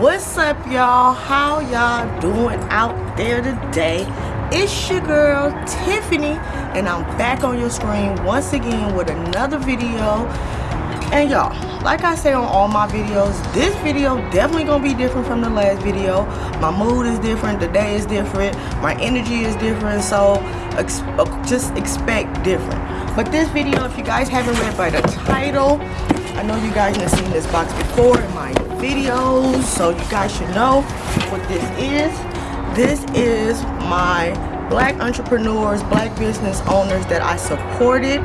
what's up y'all? How y'all doing out there today? It's your girl tiffany and i'm back on your screen once again with another video. And y'all like i say on all my videos this video definitely gonna be different from the last video. My mood is different the day is different my energy is different so ex uh, just expect different. But this video if you guys haven't read by the title i know you guys have seen this box before in my videos so you guys should know what this is. This is my black entrepreneurs black business owners that i supported.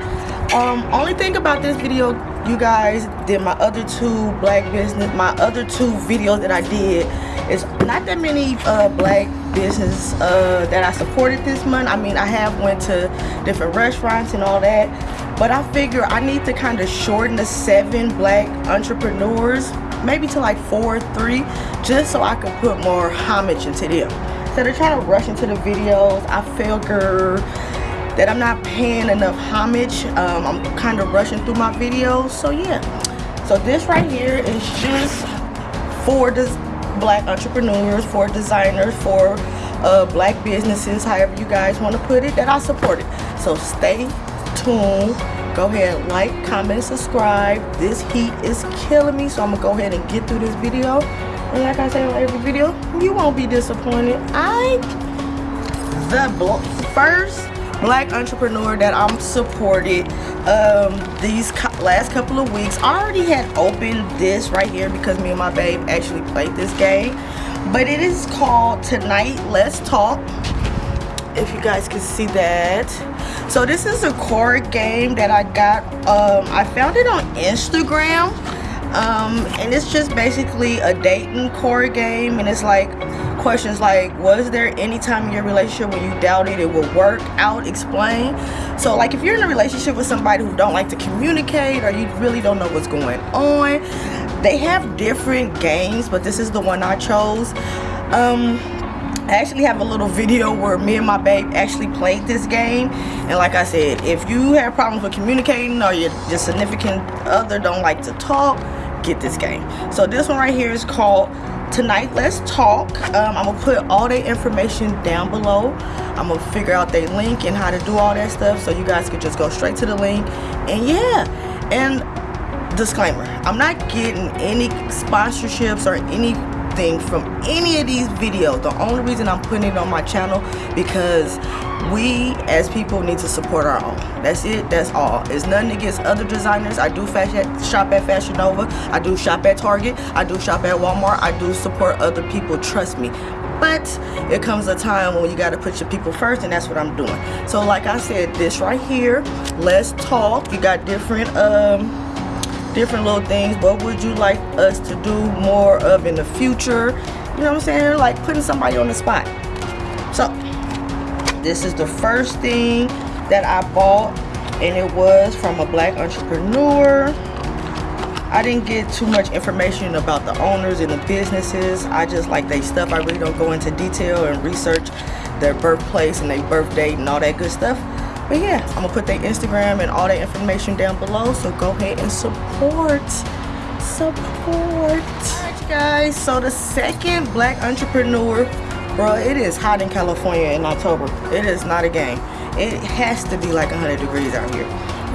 Um only thing about this video you guys did my other two black business my other two videos that i did is not that many uh, black business uh, that i supported this month. I mean i have went to different restaurants and all that but i figure i need to kind of shorten the seven black entrepreneurs maybe to like four or three just so i can put more homage into them. Instead of trying to rush into the videos i figure that i'm not paying enough homage um, i'm kind of rushing through my videos. So yeah. So this right here is just for the black entrepreneurs for designers for uh, black businesses however you guys want to put it that i support it. So stay tuned. Go ahead like comment subscribe. This heat is killing me so i'm gonna go ahead and get through this video. And like i say on every video you won't be disappointed. I the first black entrepreneur that i'm supported um, these last couple of weeks. I already had opened this right here because me and my babe actually played this game. But it is called tonight let's talk if you guys can see that. So this is a card game that i got um, i found it on instagram. Um, and it's just basically a dating card game. And it's like questions like was there any time in your relationship when you doubted it would work out? Explain. So like if you're in a relationship with somebody who don't like to communicate or you really don't know what's going on they have different games but this is the one i chose. Um I actually have a little video where me and my babe actually played this game. And like I said if you have problems with communicating or your, your significant other don't like to talk get this game. So this one right here is called tonight let's talk. Um, i'm gonna put all the information down below. I'm gonna figure out their link and how to do all that stuff so you guys can just go straight to the link. And yeah and disclaimer i'm not getting any sponsorships or anything from any of these videos. The only reason i'm putting it on my channel because we as people need to support our own. That's it that's all. It's nothing against other designers. I do fashion shop at fashion nova. I do shop at target. I do shop at walmart. I do support other people trust me. But it comes a time when you got to put your people first and that's what i'm doing. So like i said this right here let's talk. You got different um different little things. What would you like us to do more of in the future? You know what i'm saying? Like putting somebody on the spot this is the first thing that i bought and it was from a black entrepreneur. I didn't get too much information about the owners and the businesses. I just like they stuff. I really don't go into detail and research their birthplace and their birth date and all that good stuff. But yeah i'm gonna put their instagram and all that information down below. So go ahead and support support. Alright, guys. So the second black entrepreneur bro it is hot in california in october it is not a game it has to be like 100 degrees out here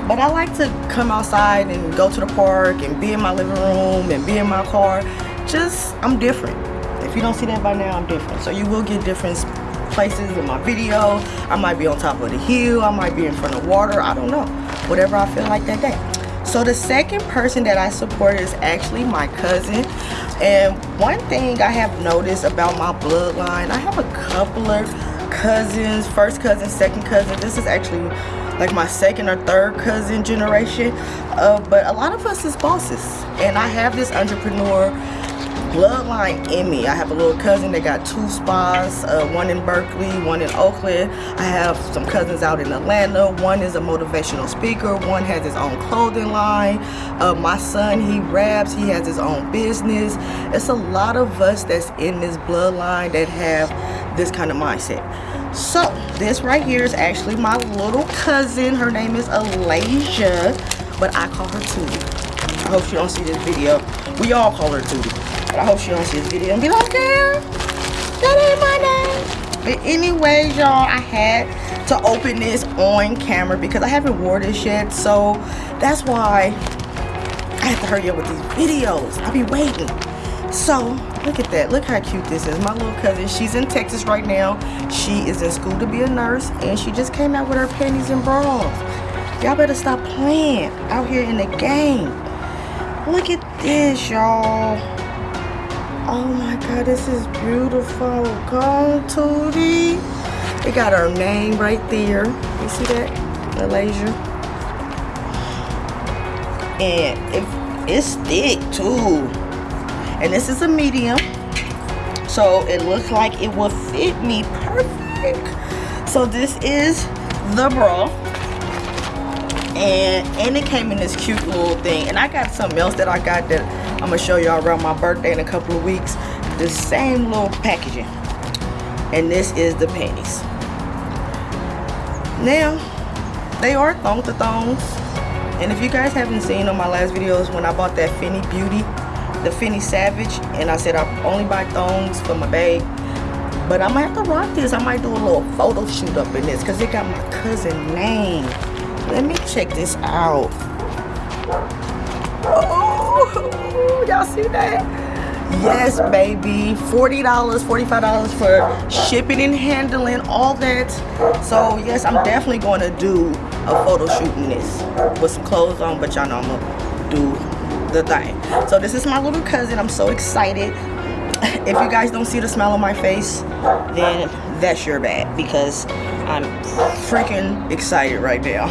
but i like to come outside and go to the park and be in my living room and be in my car just i'm different if you don't see that by now i'm different so you will get different places in my video. I might be on top of the hill. I might be in front of water. I don't know. Whatever I feel like that day. So the second person that I support is actually my cousin. And one thing I have noticed about my bloodline, I have a couple of cousins, first cousin, second cousin. This is actually like my second or third cousin generation. Uh, but a lot of us is bosses. And I have this entrepreneur bloodline in me. I have a little cousin that got two spas, uh, one in Berkeley, one in Oakland. I have some cousins out in Atlanta. One is a motivational speaker. One has his own clothing line. Uh, my son, he raps. He has his own business. It's a lot of us that's in this bloodline that have this kind of mindset. So this right here is actually my little cousin. Her name is Alasia, but I call her Tootie. I hope she don't see this video. We all call her Tootie. But I hope she don't see this video and be like, girl, that ain't my name. But anyways, y'all, I had to open this on camera because I haven't wore this yet. So that's why I have to hurry up with these videos. I'll be waiting. So look at that. Look how cute this is. My little cousin, she's in Texas right now. She is in school to be a nurse and she just came out with her panties and bras. Y'all better stop playing out here in the game. Look at this, y'all. Oh my god, this is beautiful. Come, Tootie. It got her name right there. You see that? Malaysia. And it, it's thick too. And this is a medium. So it looks like it will fit me perfect. So this is the bra. And, and it came in this cute little thing. And I got something else that I got that I'm gonna show y'all around my birthday in a couple of weeks. The same little packaging. And this is the panties. Now, they are thong to thongs. And if you guys haven't seen on my last videos when I bought that Fenty Beauty, the Fenty Savage, and I said I only buy thongs for my babe. But I'm gonna have to rock this. I might do a little photo shoot up in this because it got my cousin name. Let me check this out. Oh, y'all see that? Yes, baby. $40, $45 for shipping and handling, all that. So, yes, I'm definitely going to do a photo shoot in this with some clothes on, but y'all know I'm going to do the thing. So, this is my little cousin. I'm so excited. If you guys don't see the smile on my face, then that's your bad because I'm freaking excited right now.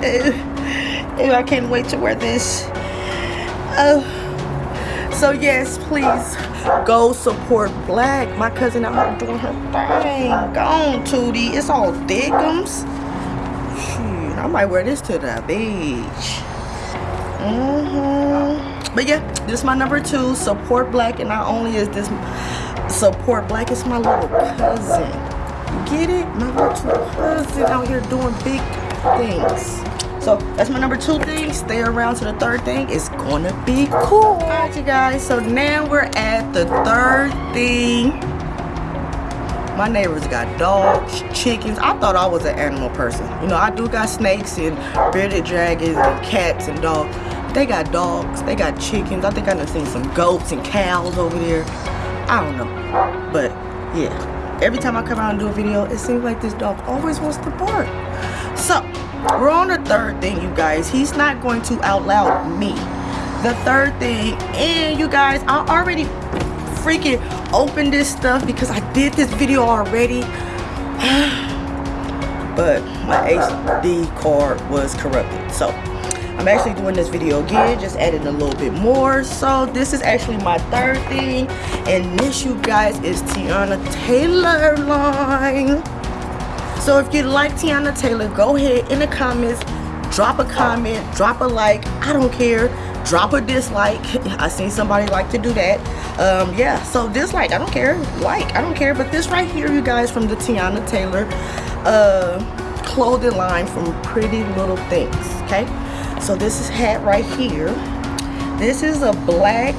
I can't wait to wear this. Oh. So yes, please go support Black. My cousin out here doing her thing. Go on, Tootie. It's all thickums. I might wear this to the beach. Mm hmm But yeah, this is my number two. Support Black, and not only is this support Black, it's my little cousin. Get it? My little cousin out here doing big things. So that's my number two thing. Stay around to the third thing. It's gonna be cool. All right, you guys. So now we're at the third thing. My neighbors got dogs, chickens. I thought I was an animal person. You know, I do got snakes and bearded dragons and cats and dogs. They got dogs. They got chickens. I think I done seen some goats and cows over there. I don't know. But yeah, every time I come out and do a video, it seems like this dog always wants to bark. So we're on the third thing, you guys. He's not going to out loud me. The third thing, and you guys, I already freaking opened this stuff because I did this video already. but my SD card was corrupted. So I'm actually doing this video again, just adding a little bit more. So this is actually my third thing. And this, you guys, is Teyana Taylor line. So if you like Teyana Taylor, go ahead in the comments, drop a comment, drop a like, I don't care, drop a dislike. I seen somebody like to do that. Um, yeah, so dislike, I don't care, like, I don't care. But this right here, you guys, from the Teyana Taylor uh, clothing line from Pretty Little Things, okay? So this is hat right here. This is a black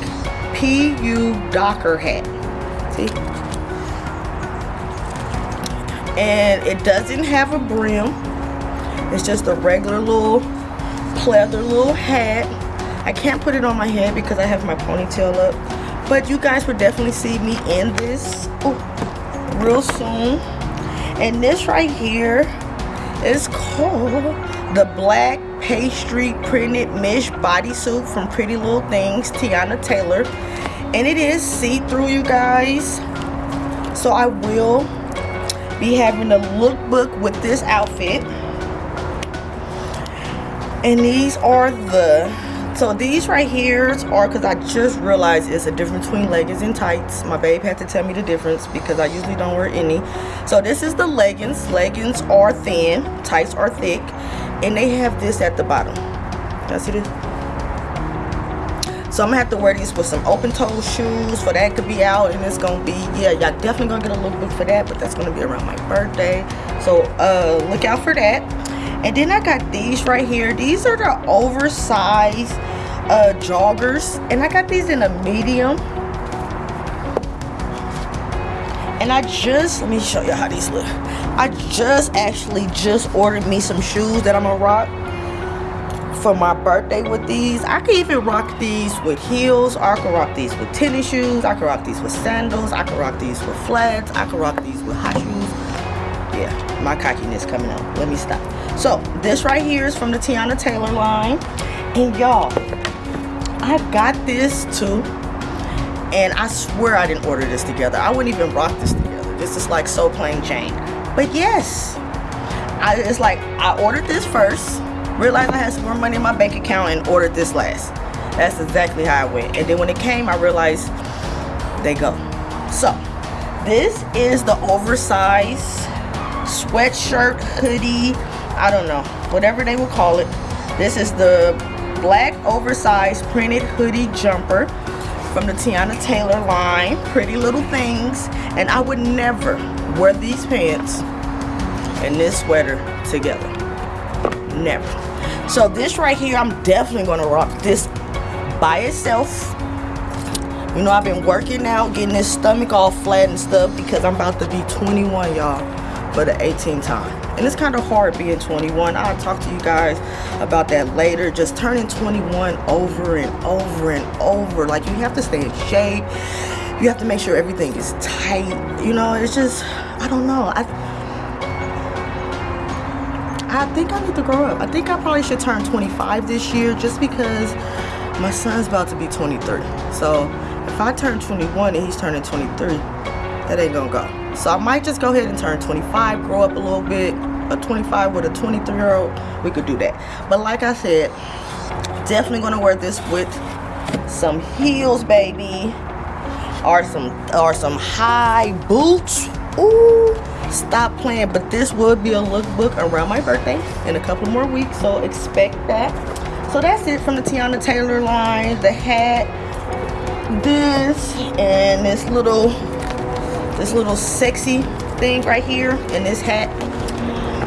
PU Docker hat. See? And it doesn't have a brim. It's just a regular little pleather little hat. I can't put it on my head because I have my ponytail up but you guys will definitely see me in this. Ooh, real soon. And this right here is called the black pastry printed mesh bodysuit from Pretty Little Things Teyana Taylor. And it is see-through you guys. So I will be having a lookbook with this outfit. And these are the so these right here are because I just realized it's a difference between leggings and tights. My babe had to tell me the difference because I usually don't wear any. So this is the leggings. Leggings are thin. Tights are thick. And they have this at the bottom. You see this so i'm gonna have to wear these with some open toe shoes for that could be out and it's gonna be yeah y'all definitely gonna get a lookbook for that but that's gonna be around my birthday. So uh look out for that. And then i got these right here. These are the oversized uh joggers and i got these in a medium. And I just let me show you how these look. I just actually just ordered me some shoes that I'm gonna rock for my birthday with these. I can even rock these with heels. I can rock these with tennis shoes. I can rock these with sandals. I can rock these with flats. I can rock these with high shoes. Yeah my cockiness coming out let me stop. So this right here is from the Teyana Taylor line. And y'all I got this too. And I swear I didn't order this together. I wouldn't even rock this together. This is like so plain Jane. But yes, I, it's like I ordered this first, realized I had some more money in my bank account and ordered this last. That's exactly how I went. And then when it came, I realized they go. So, this is the oversized sweatshirt, hoodie, I don't know, whatever they would call it. This is the black oversized printed hoodie jumper from the Teyana Taylor line, Pretty Little Things. And I would never wear these pants and this sweater together. Never. So this right here, I'm definitely gonna rock this by itself. You know, I've been working out, getting this stomach all flat and stuff because I'm about to be 21, y'all, for the 18th time. And it's kind of hard being 21 i'll talk to you guys about that later. Just turning 21 over and over and over. Like you have to stay in shape. You have to make sure everything is tight. You know it's just i don't know. I I think I need to grow up. I think I probably should turn 25 this year just because my son's about to be 23. So if I turn 21 and he's turning 23, that ain't gonna go. So I might just go ahead and turn 25, grow up a little bit, a 25 with a 23 year old we could do that but like i said definitely gonna wear this with some heels baby or some or some high boots Ooh, stop playing but this would be a lookbook around my birthday in a couple more weeks so expect that so that's it from the Teyana Taylor line the hat this and this little this little sexy thing right here and this hat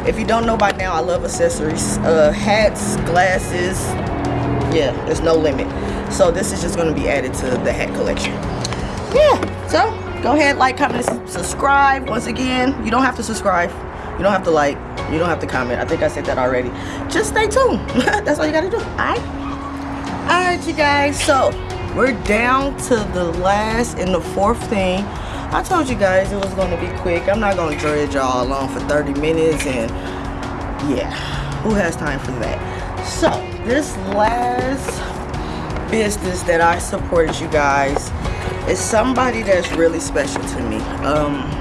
if you don't know by now, I love accessories. Uh, hats, glasses, yeah, there's no limit. So this is just going to be added to the hat collection. Yeah, so go ahead, like, comment, subscribe. Once again, you don't have to subscribe. You don't have to like. You don't have to comment. I think I said that already. Just stay tuned. That's all you got to do. All right? All right, you guys. So we're down to the last and the fourth thing I told you guys it was going to be quick. I'm not going to dredge y'all along for 30 minutes and yeah, who has time for that? So, this last business that I supported you guys is somebody that's really special to me. Um,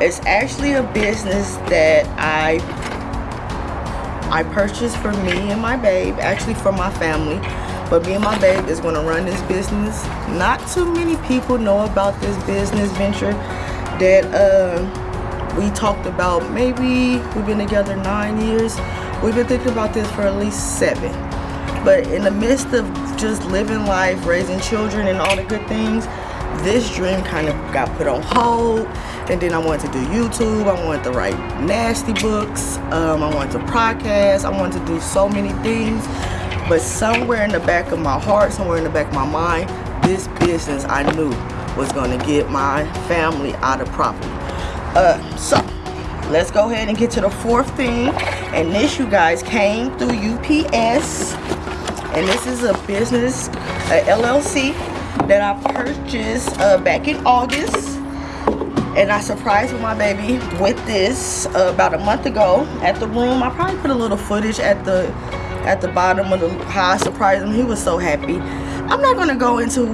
it's actually a business that I I purchased for me and my babe, actually for my family. But me and my babe is going to run this business. Not too many people know about this business venture that uh, we talked about. Maybe we've been together nine years. We've been thinking about this for at least seven. But in the midst of just living life, raising children and all the good things, this dream kind of got put on hold and then I wanted to do YouTube I wanted to write nasty books um, I wanted to podcast I wanted to do so many things but somewhere in the back of my heart, somewhere in the back of my mind, this business I knew was going to get my family out of property. Uh, so, let's go ahead and get to the fourth thing. And this, you guys, came through UPS. And this is a business, a LLC, that I purchased uh, back in August and I surprised my baby with this uh, about a month ago at the room. I probably put a little footage at the at the bottom of the how I surprised him. He was so happy. I'm not gonna go into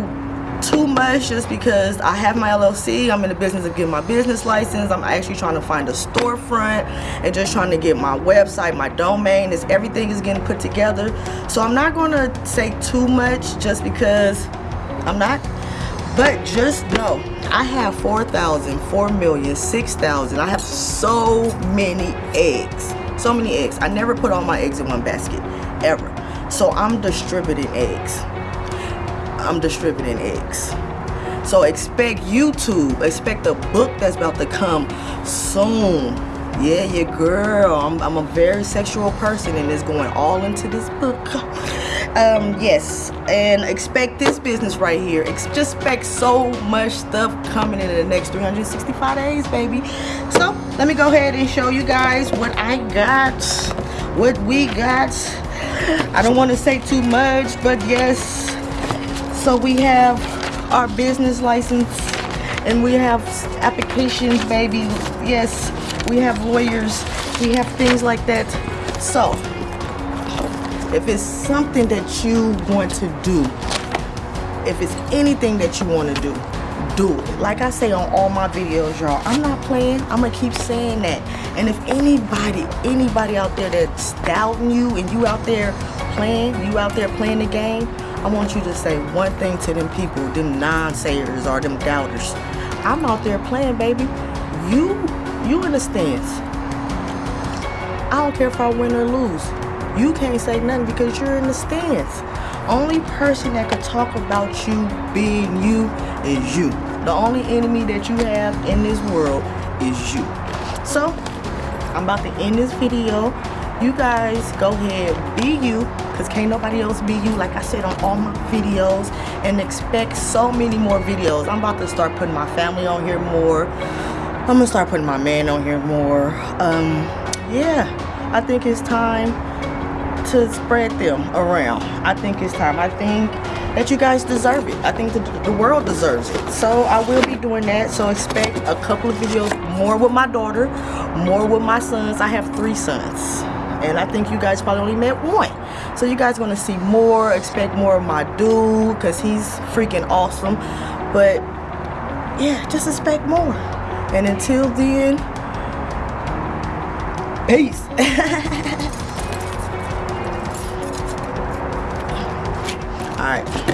too much just because I have my LLC. I'm in the business of getting my business license. I'm actually trying to find a storefront and just trying to get my website, my domain, is everything is getting put together. So I'm not gonna say too much just because I'm not. But just know, I have 4,000, 4 million, 6,000. I have so many eggs so many eggs i never put all my eggs in one basket ever so i'm distributing eggs i'm distributing eggs so expect youtube expect a book that's about to come soon. Yeah your girl. I'm, I'm a very sexual person and it's going all into this book. Um yes and expect this business right here. Just expect so much stuff coming in the next 365 days baby. So let me go ahead and show you guys what i got what we got. I don't want to say too much but yes so we have our business license and we have applications baby. Yes we have lawyers. We have things like that. So if it's something that you want to do if it's anything that you want to do do it. Like i say on all my videos y'all i'm not playing. I'm gonna keep saying that. And if anybody anybody out there that's doubting you and you out there playing you out there playing the game i want you to say one thing to them people them non-sayers or them doubters i'm out there playing baby you you in the stands i don't care if i win or lose you can't say nothing because you're in the stands. Only person that can talk about you being you is you. The only enemy that you have in this world is you. So, I'm about to end this video. You guys go ahead, be you, because can't nobody else be you, like I said on all my videos, and expect so many more videos. I'm about to start putting my family on here more. I'm gonna start putting my man on here more. Um, yeah, I think it's time to spread them around. I think it's time. I think that you guys deserve it. I think the, the world deserves it. So I will be doing that. So expect a couple of videos more with my daughter, more with my sons. I have three sons. And I think you guys probably only met one. So you guys to see more. Expect more of my dude because he's freaking awesome. But yeah, just expect more. And until then, peace. It's hot.